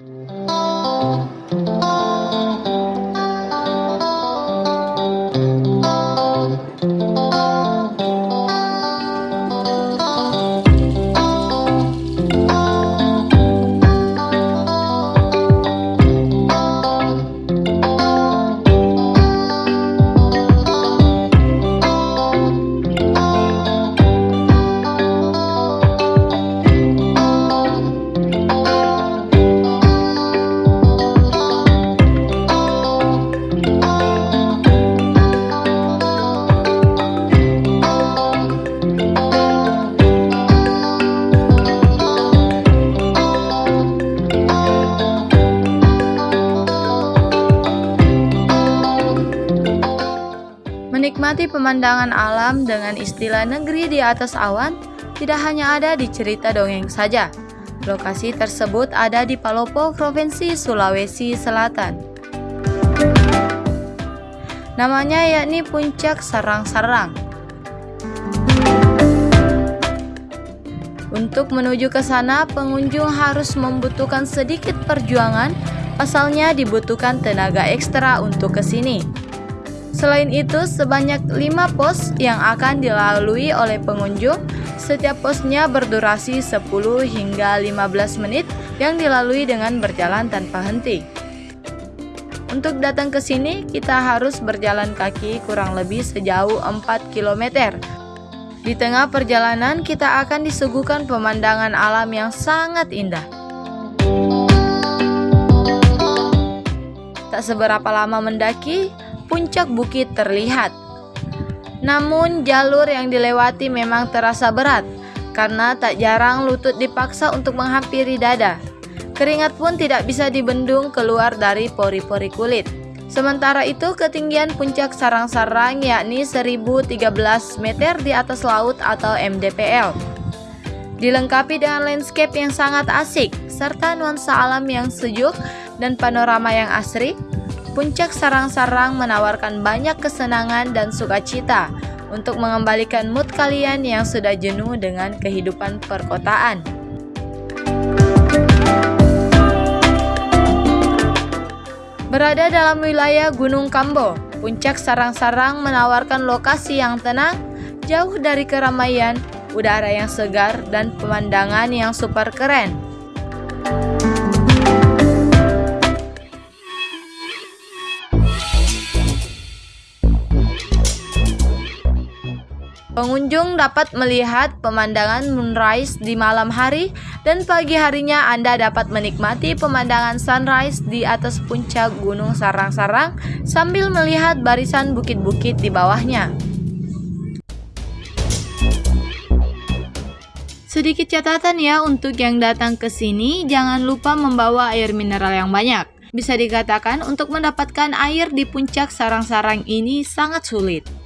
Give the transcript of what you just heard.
Mm-hmm. Menikmati pemandangan alam dengan istilah negeri di atas awan tidak hanya ada di cerita dongeng saja. Lokasi tersebut ada di Palopo, Provinsi Sulawesi Selatan. Namanya yakni Puncak Sarang-Sarang. Untuk menuju ke sana, pengunjung harus membutuhkan sedikit perjuangan, pasalnya dibutuhkan tenaga ekstra untuk ke sini. Selain itu, sebanyak 5 pos yang akan dilalui oleh pengunjung. Setiap posnya berdurasi 10 hingga 15 menit yang dilalui dengan berjalan tanpa henti. Untuk datang ke sini, kita harus berjalan kaki kurang lebih sejauh 4 km. Di tengah perjalanan, kita akan disuguhkan pemandangan alam yang sangat indah. Tak seberapa lama mendaki, puncak bukit terlihat. Namun jalur yang dilewati memang terasa berat karena tak jarang lutut dipaksa untuk menghampiri dada. Keringat pun tidak bisa dibendung keluar dari pori-pori kulit. Sementara itu ketinggian puncak sarang-sarang yakni 1013 meter di atas laut atau MDPL. Dilengkapi dengan landscape yang sangat asik serta nuansa alam yang sejuk dan panorama yang asri, Puncak Sarang-Sarang menawarkan banyak kesenangan dan sukacita untuk mengembalikan mood kalian yang sudah jenuh dengan kehidupan perkotaan. Berada dalam wilayah Gunung Kambo, Puncak Sarang-Sarang menawarkan lokasi yang tenang, jauh dari keramaian, udara yang segar, dan pemandangan yang super keren. Pengunjung dapat melihat pemandangan moonrise di malam hari dan pagi harinya Anda dapat menikmati pemandangan sunrise di atas puncak Gunung Sarang-Sarang sambil melihat barisan bukit-bukit di bawahnya. Sedikit catatan ya untuk yang datang ke sini, jangan lupa membawa air mineral yang banyak. Bisa dikatakan untuk mendapatkan air di puncak sarang-sarang ini sangat sulit.